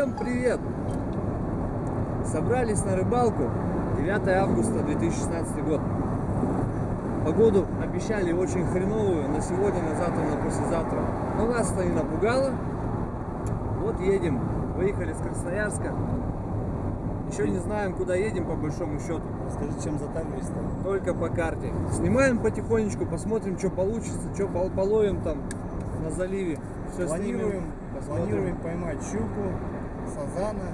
Всем привет! Собрались на рыбалку 9 августа 2016 год. Погоду обещали очень хреновую на сегодня, на завтра, на послезавтра. Но нас-то не напугало. Вот едем. Выехали с Красноярска. Еще не знаем, куда едем по большому счету. Расскажи, чем затарились-то? Только по карте. Снимаем потихонечку, посмотрим, что получится, что пол- половим там на заливе. Все Планируем, снимем, посмотрим. планируем поймать щуку, сазана.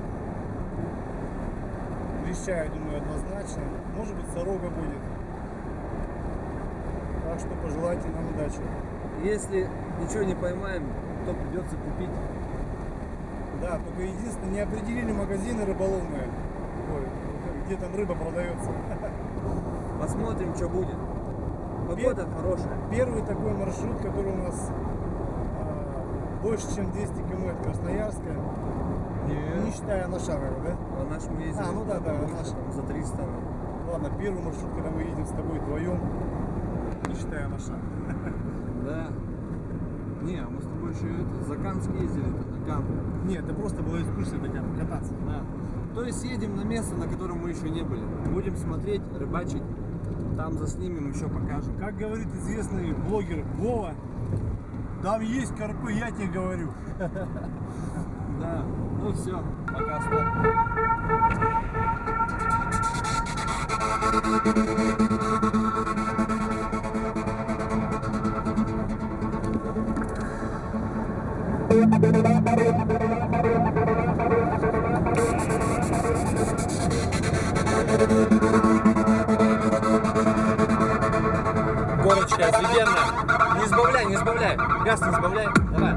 Леща, я думаю, однозначно. Может быть, сорога будет. Так что пожелайте нам удачи. Если ничего не поймаем, то придется купить. Да, только единственное, не определили магазины рыболовные. Где там рыба продается. Посмотрим, что будет. Погода хорошая. Первый такой маршрут, который у нас а, больше, чем 200 км от Красноярска. Не считая Нашарова, да? А наш мы ездили А, ну да, да, наш. за 300. Ладно, первый маршрут, когда мы едем с тобой вдвоем, не считая на шаг. Да. Не, а мы с тобой еще это, за Канск ездили на Кан. Нет, это просто была экскурсия такая, покататься. Да. То есть едем на место, на котором мы еще не были. Будем смотреть, рыбачить. Там заснимем, еще покажем. Как говорит известный блогер Вова, там есть карпы, я тебе говорю. Да. Ну все, пока стоп. Горочка офигенная. Не сбавляй, не сбавляй. Газ не сбавляй. Давай.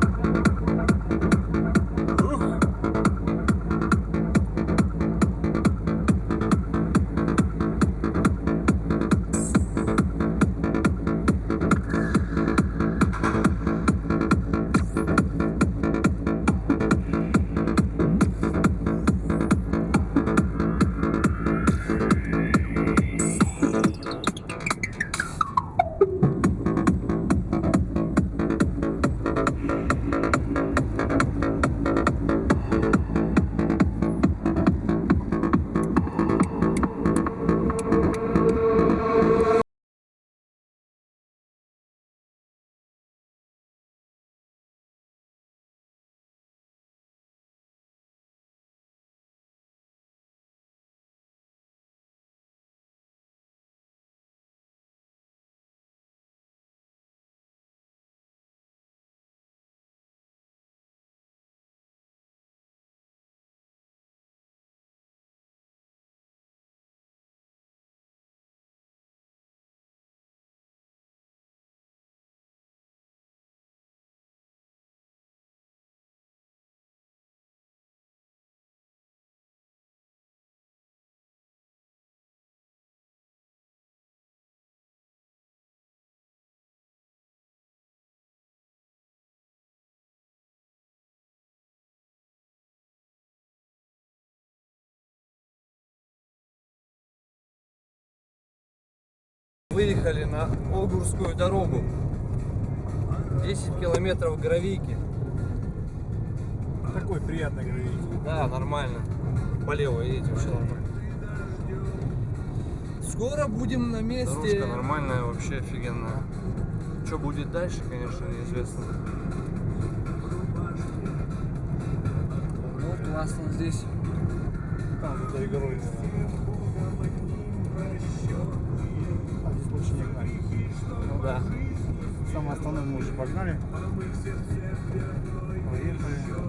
Выехали на Огурскую дорогу. 10 километров гравийки. Такой приятный гравий. Да, нормально. Полево едем, все нормально. Скоро будем на месте. Дорожка нормальная, вообще офигенная. Что будет дальше, конечно, неизвестно. Ну, классно здесь. Там за той горой. А да. Самое основное мы уже погнали. Поехали.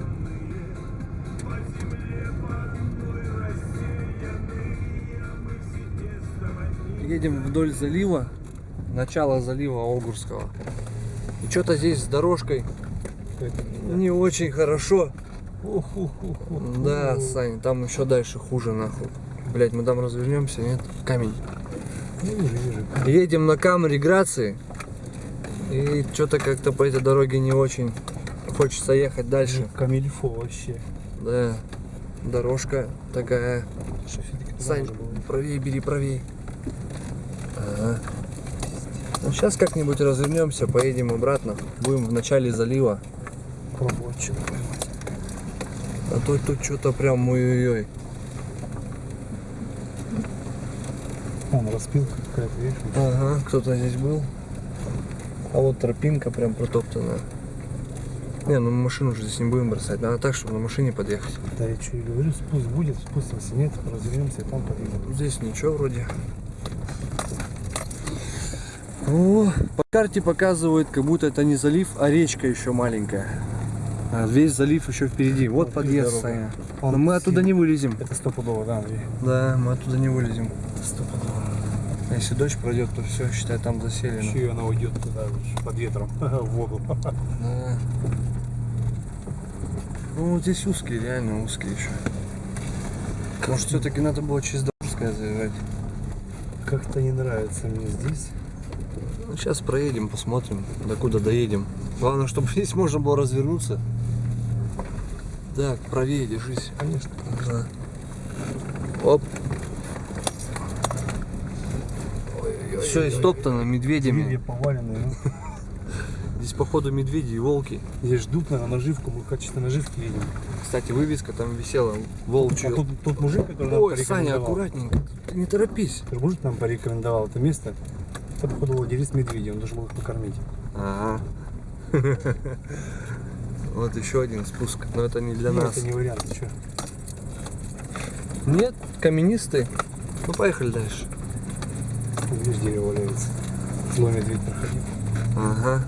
Едем вдоль залива. Начало залива Огурского. И что-то здесь с дорожкой не очень хорошо. Да, Сань, там еще дальше хуже нахуй. Блять, мы там развернемся, нет? Камень. Не вижу, вижу. Едем на камере Грации. И что-то как-то по этой дороге не очень хочется ехать дальше. Камильфо вообще. Да, дорожка такая. Сань, правее бери, правее. Ага. Ну, сейчас как-нибудь развернемся, поедем обратно. Будем в начале залива. Пробовать что-то А то тут что-то прям ой-ой-ой. Вон распилка какая-то, видишь? Ага, кто-то здесь был. А вот тропинка прям протоптанная. Не, ну мы машину уже здесь не будем бросать. Надо так, чтобы на машине подъехать. Да я что и говорю, спуск будет, спустимся, нет, развернемся и там подъедем. Здесь ничего вроде. О, по карте показывает, как будто это не залив, а речка еще маленькая. А весь залив еще впереди. Вот Вот подъезд. Саня. Но мы оттуда не вылезем. Это стопудово, да, Андрей? Да, мы оттуда не вылезем. Стопудово. Если дождь пройдет, то все, считай, там заселено. Еще и она уйдет туда, под ветром, в воду. Да. Ну, вот здесь узкие, реально узкие еще. Может, все-таки надо было через Дорожское заезжать. Как-то не нравится мне здесь. Ну, сейчас проедем, посмотрим, до куда доедем. Главное, чтобы здесь можно было развернуться. Так, правее держись. Конечно. Ага. Оп. Все истоптано медведями. поваленные. ну. Здесь, походу, медведи и волки. Здесь ждут, наверное, наживку, мы в качестве наживки видим. Кстати, вывеска там висела. А Волчью. тут тот мужик, который нам Ой, Саня, порекомендовал. аккуратненько. Ты не торопись. Тот мужик нам порекомендовал это место. Это, походу, владелец медведя, он должен был их покормить. Ага. Вот еще один спуск, но это не для нас. Это не вариант, что? Нет, каменистый. Ну поехали дальше. Видишь, дерево валяется. Злой медведь проходил. Ага.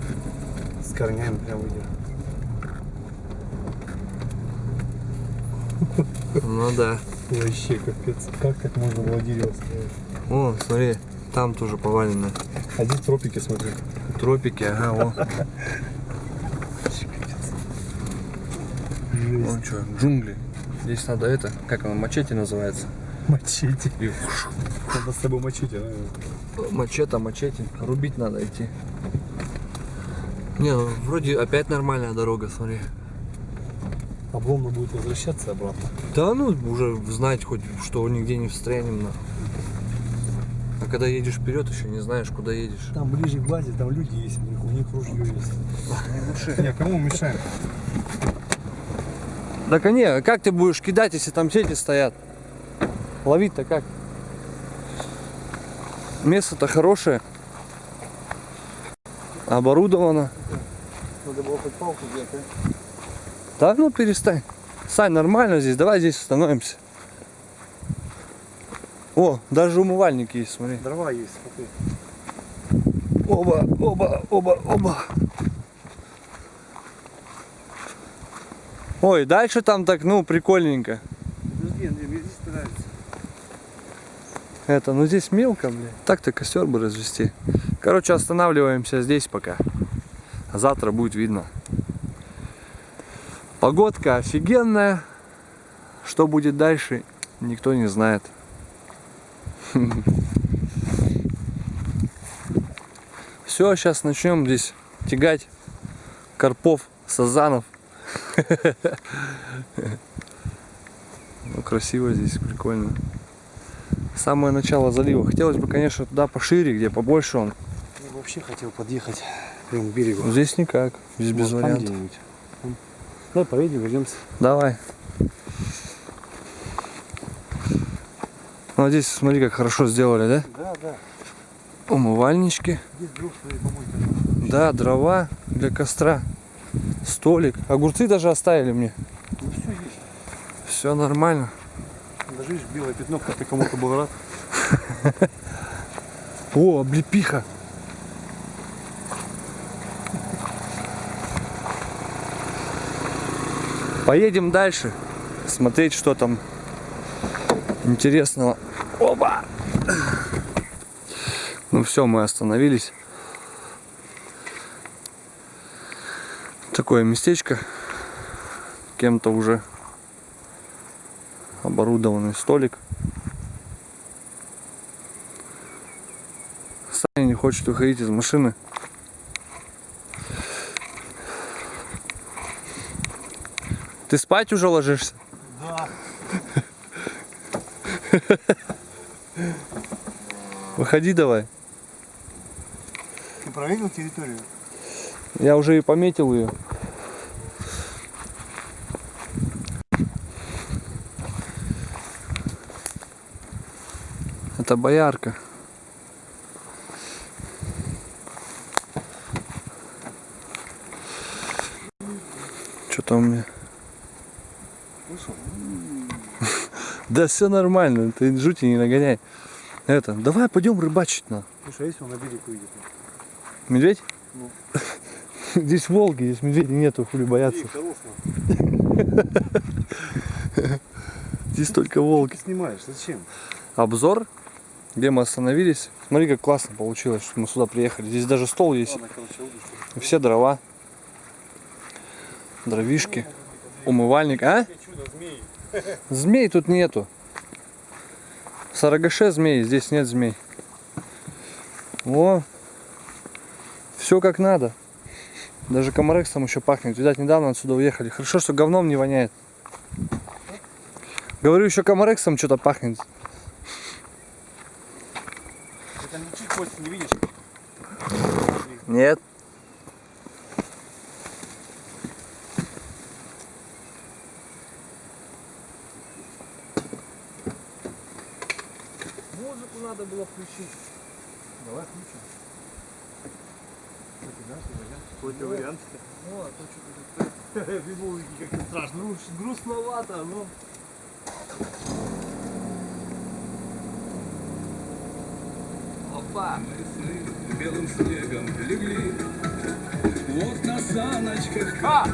С корнями прям выйдет. Ну да. Вообще капец. Как так можно было дерево ставить? О, смотри, там тоже повалено. А здесь тропики, смотри. Тропики, ага, о. Вон что, джунгли. Здесь надо это, как оно, мачете называется. Мачете. Надо с собой мачете, да? мачете, мачете. Рубить надо идти. Не, ну вроде опять нормальная дорога, смотри. Обломно будет возвращаться обратно. Да ну, уже знать хоть, что нигде не встрянем. нахуй. А когда едешь вперед, еще не знаешь, куда едешь. Там ближе к базе, там люди есть, у них, у них ружье есть. Не, кому мешаем? Так а не, как ты будешь кидать, если там сети стоят? Ловить-то как? Место-то хорошее. Оборудовано. Надо было хоть палку взять, а? Так, ну перестань. Сань, нормально здесь, давай здесь остановимся. О, даже умывальник есть, смотри. Дрова есть, смотри. Оба, оба, оба, оба. Ой, дальше там так, ну, прикольненько. Подожди, Андрей, мне здесь нравится. Это, ну здесь мелко, блин. Так-то костер бы развести. Короче, останавливаемся здесь пока. Завтра будет видно. Погодка офигенная. Что будет дальше, никто не знает. Все, сейчас начнем здесь тягать карпов, сазанов. Ну, красиво здесь, прикольно самое начало залива. Хотелось бы, конечно, туда пошире, где побольше он. Я вообще хотел подъехать прямо к берегу. Но здесь никак, здесь без Вот там вариантов. Давай поедем, вернемся. Давай. Ну, а здесь, смотри, как хорошо сделали, да? Да, да. Умывальнички, да, дрова для костра, столик. Огурцы даже оставили мне. Ну все есть. Все нормально. Видишь, белое пятно, как ты кому-то был рад. О, облепиха. Поедем дальше, смотреть, что там интересного. Оба! Ну все, мы остановились. Такое местечко. Кем-то уже оборудованный столик. Саня не хочет выходить из машины. Ты спать уже ложишься? Да. Выходи давай. Ты проверил территорию? Я уже и пометил ее. Это боярка. Что-то у меня. Да все нормально, ты жути не нагоняй. Это, давай пойдем рыбачить на. Слушай, а если он на берег выйдет? Медведь? Ну. Здесь волки, здесь медведей нету, хули бояться. хорош, Здесь только волки. Ты снимаешь, зачем? Обзор, где мы остановились. Смотри, как классно получилось, что мы сюда приехали. Здесь даже стол есть. Все дрова. Дровишки. Умывальник. А? Змей. Тут нету. В Сарагаше змей, здесь нет змей. О, все как надо. Даже комарексом еще пахнет. Видать, недавно отсюда уехали. Хорошо, что говном не воняет. Говорю, еще комарексом что-то пахнет. Ты кость не видишь? Нет. Музыку надо было включить. Давай включим. Какой-то вариант. Ну, а то что-то Бибулки как-то страшно. Ну, грустновато, но... Опа! белым снегом легли. Вот на саночках А!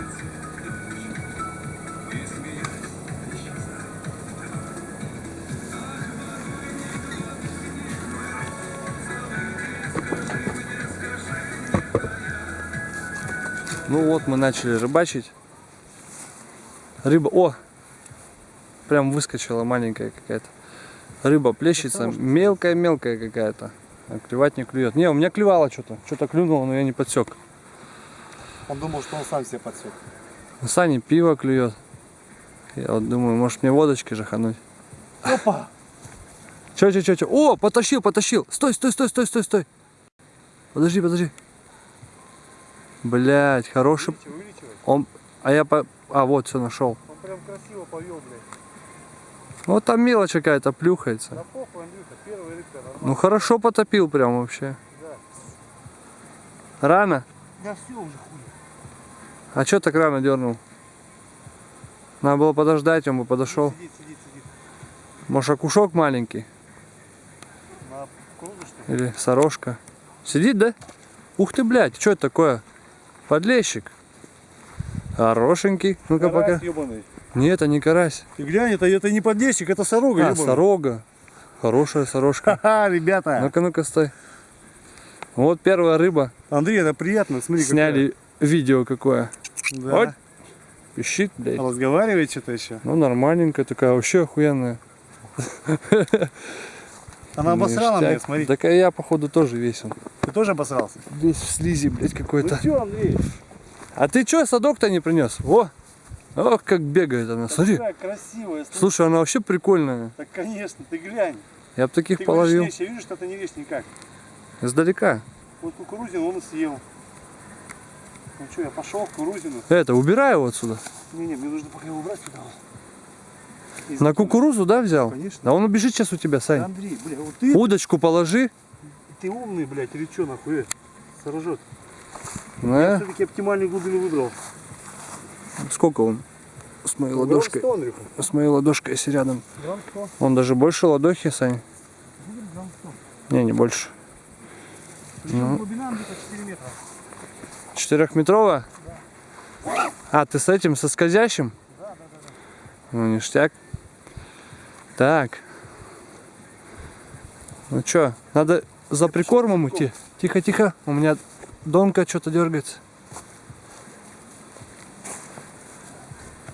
Ну вот мы начали рыбачить. Рыба, о, прям выскочила маленькая какая-то. Рыба плещется, мелкая-мелкая какая-то. А клевать не клюет. Не, у меня клевало что-то. Что-то клюнуло, но я не подсек. Он думал, что он сам себе подсек. У Сани пиво клюет. Я вот думаю, может мне водочки жахануть. Опа! Че, че, че, че? О, потащил, потащил. Стой, стой, стой, стой, стой, стой. Подожди, подожди. Блять, хороший. Увеличивай, увеличивай. Он, а я по, а вот все нашел. Он прям красиво повел, блядь. Вот там мелочь какая-то плюхается. Да похуй, Андрюха, первая рыбка нормально. Ну хорошо потопил прям вообще. Да. Рано? Да все уже хуй. А что так рано дернул? Надо было подождать, он бы подошел. Сидит, сидит, сидит. Может окушок маленький? На кругу, что ли? Или сорожка? Сидит, да? Ух ты, блядь, что это такое? Подлещик. Хорошенький. Ну-ка пока. Ёбаный. Нет, это не карась. Ты глянь, это, это не поддельщик, это сорога, А, сорога. Хорошая сорожка. Ха-ха, ребята. Ну-ка, ну-ка, стой. Вот первая рыба. Андрей, это приятно, смотри, Сняли видео какое. какая. Да. Вот. Пищит, блядь. Разговаривает что-то еще. Ну, нормальненькая такая, вообще охуенная. Она обосрала меня, смотри. Так а я, походу, тоже весен. Ты тоже обосрался? Весь в слизи, блядь, какой-то. что, Андрей? А ты чё садок-то не принес? Во! Ох, как бегает она, смотри. Какая красивая. слушай. Слушай, она вообще прикольная. Так, конечно, ты глянь. Я бы таких Ты половил. я вижу, что ты не лезь никак. Издалека. Вот кукурузину он и съел. Ну что, я пошел в кукурузину. Это, убирай его отсюда. Не-не, мне нужно пока его убрать сюда. вот. И На кукурузу, да, взял? Конечно. Да он убежит сейчас у тебя, Да, Сань. Андрей, бля, вот ты, Удочку положи. ты умный, блядь, или что нахуй? э? Сорожет. На. Все-таки оптимальную глубину выбрал. Сколько он? С моей Грамм ладошкой. 100, Андрюха. С моей ладошкой, если рядом. Грамм 100. Он даже больше ладохи, Сань. Грамм 100. Не, не больше. Причем Ну. глубина где-то 4 метра. Четырехметровая? А, ты с этим, со скользящим? Да, да, да. да. Ну, ништяк. Так. Ну чё, надо за прикормом идти. Тихо, тихо. У меня донка что-то дергается.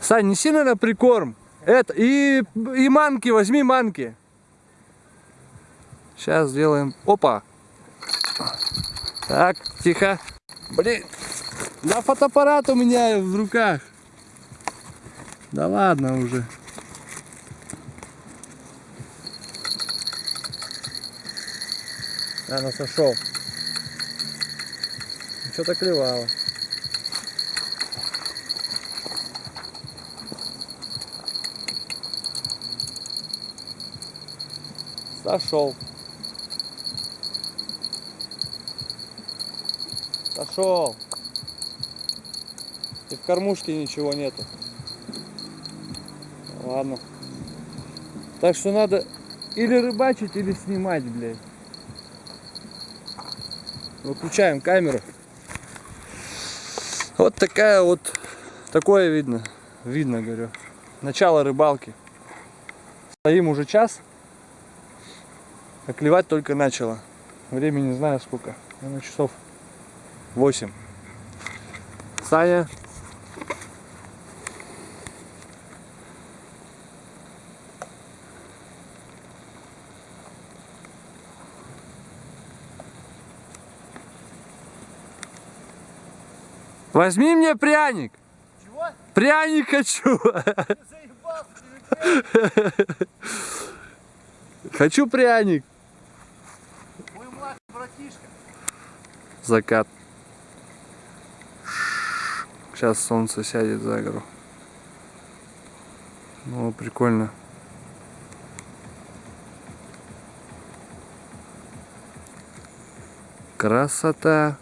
Сань, неси на прикорм. Это, и, и манки, возьми манки. Сейчас сделаем. Опа. Так, тихо. Блин. Да фотоаппарат у меня в руках. Да ладно уже. А, ну сошел. Что-то клевало. Сошел. Сошел. И в кормушке ничего нету. Ладно. Так что надо или рыбачить, или снимать, блядь. Выключаем камеру. Вот такая вот, такое видно, видно, говорю, начало рыбалки. Стоим уже час а клевать только начало. Времени не знаю сколько, наверное, часов 8. Саня. Возьми мне пряник. Чего? Пряник хочу. Заебался ты, Хочу пряник. Закат. Сейчас солнце сядет за гору. Ну, прикольно. Красота.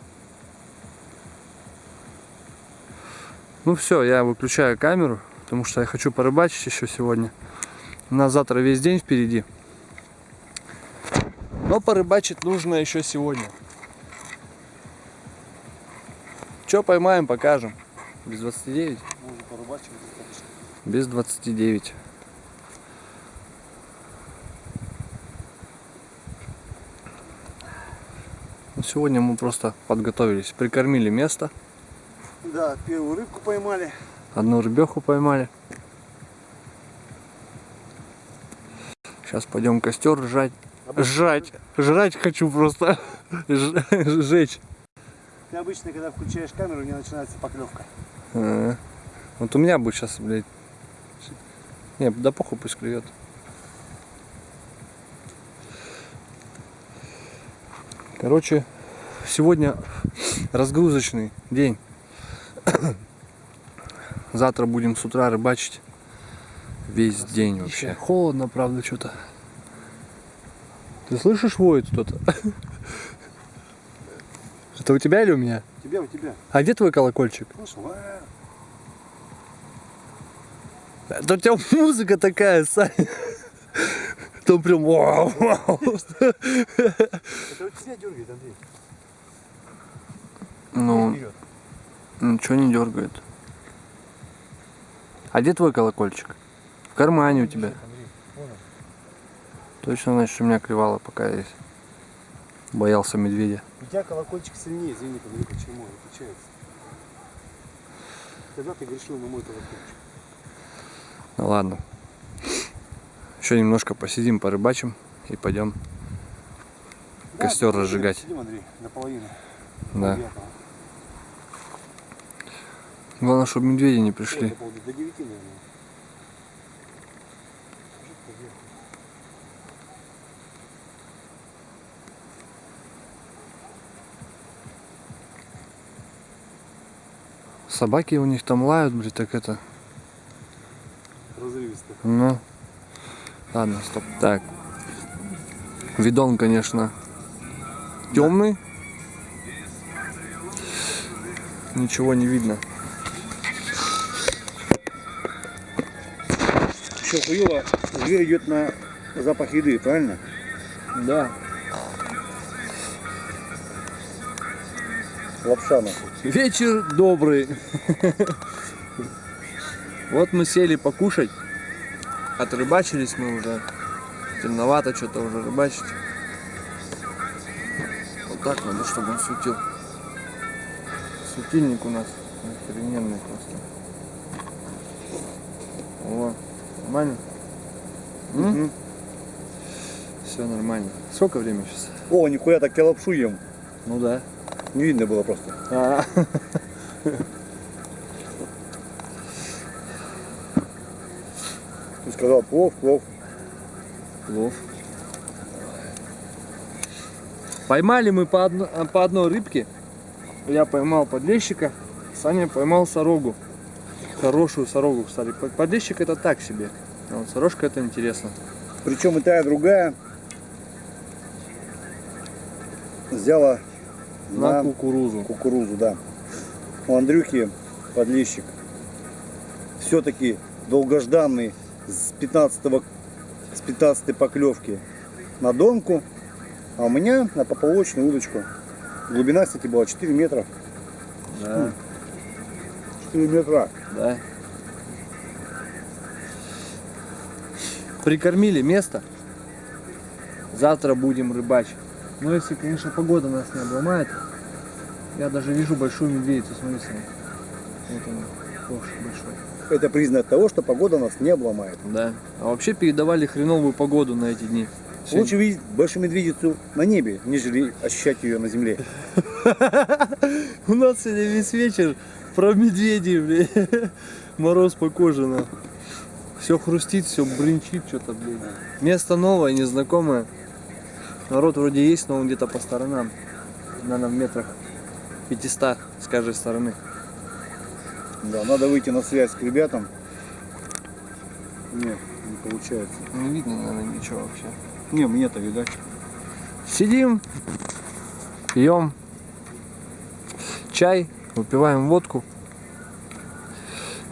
Ну все, я выключаю камеру, потому что я хочу порыбачить еще сегодня. У нас завтра весь день впереди. Но порыбачить нужно еще сегодня. Что поймаем, покажем. Без 29? Можно достаточно. Без 29. Ну, Сегодня мы просто подготовились, прикормили место, Да, первую рыбку поймали. одну рыбеху поймали. Сейчас пойдем костер жать. Жать. Жрать хочу просто. Ж- Жечь. Ты обычно, когда включаешь камеру, у меня начинается поклевка. А, Вот у меня будет сейчас, блядь. Не, да похуй пусть клюет. Короче, сегодня разгрузочный день. Завтра будем с утра рыбачить. Весь день вообще. Холодно, правда, что-то. Ты слышишь, воет кто-то? Это у тебя или у меня? У тебя, у тебя. А где твой колокольчик? Слышал? А, Это у тебя музыка такая, Саня. Там прям вау, вау. Это у тебя дергает, Андрей. Ну, ничего не дергает. А где твой колокольчик? В кармане у тебя. Точно, значит, у меня клевало пока есть. Боялся медведя. Тебя колокольчик сильнее, извини, Андрей, почему? Отличается. Когда ты грешил на мой колокольчик? Ну ладно. Еще немножко посидим, порыбачим и пойдем Да, костер разжигать. Сидим, Андрей, наполовину. Да. Главное, чтобы медведи не пришли. До 9, наверное. Собаки у них там лают, блин, так это. Разрывисто. Ну. Ладно, стоп. Так. Видон, конечно, темный. Ничего не видно. Еще хуево, зверь идет на запах еды, правильно? Да. Лапша нахуй. Вечер добрый. Вот мы сели покушать. Отрыбачились мы уже. Темновато что-то уже рыбачить. Вот так надо, чтобы он светил. Светильник у нас охрененный просто. О, нормально? Мгм. Все нормально. Сколько времени сейчас? О, нихуя, так я лапшу ем. Ну да. Не видно было просто. А, Ты сказал плов, плов. Плов. Поймали мы по, одно- а, по одной рыбке. Я поймал подлещика, Саня поймал сорогу. Хорошую сорогу, кстати. Под- Подлещик это так себе. А вот сорожка это интересно. Причем и та, и другая взяла На на кукурузу. кукурузу, да. У Андрюхи подлещик. Все-таки долгожданный с 15 с 15 поклевки на донку, а у меня на поплавочную удочку. Глубина, кстати, была 4 метра. Да, 4 метра. да. Прикормили место. Завтра будем рыбачить. Но если, конечно, погода нас не обломает. Я даже вижу большую медведицу, смотри сам. Вот она, ковш большой. Это признак того, что погода нас не обломает. Да. А вообще передавали хреновую погоду на эти дни. Сегодня- Лучше видеть большую медведицу на небе, нежели ощущать ее на земле. У нас сегодня весь вечер про медведей, блин. Мороз по коже, на. Все хрустит, все брынчит что-то, блин. Место новое, незнакомое. Народ вроде есть, но он где-то по сторонам. Наверное, в метрах 500 с каждой стороны. Да, надо выйти на связь к ребятам. Нет, не получается. Не видно, наверное, ничего вообще. Не, мне-то видать. Сидим, пьем чай, выпиваем водку.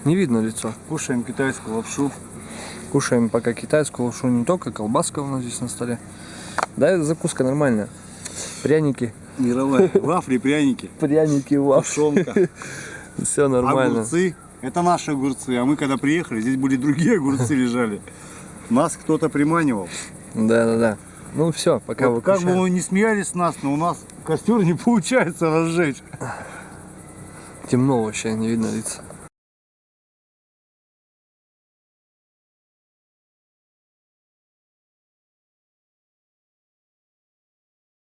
Не видно лицо. Кушаем китайскую лапшу. Кушаем пока китайскую лапшу, не только колбаска у нас здесь на столе. Да, это закуска нормальная. Пряники. Мировая. Вафли, пряники. Пряники. Тушенка. Все нормально. Огурцы. Это наши огурцы. А мы когда приехали, здесь были другие огурцы лежали. Нас кто-то приманивал. Да, да, да. Ну все, пока Вот как бы вы не смеялись с нас, но у нас костер не получается разжечь. Темно вообще, не видно лица.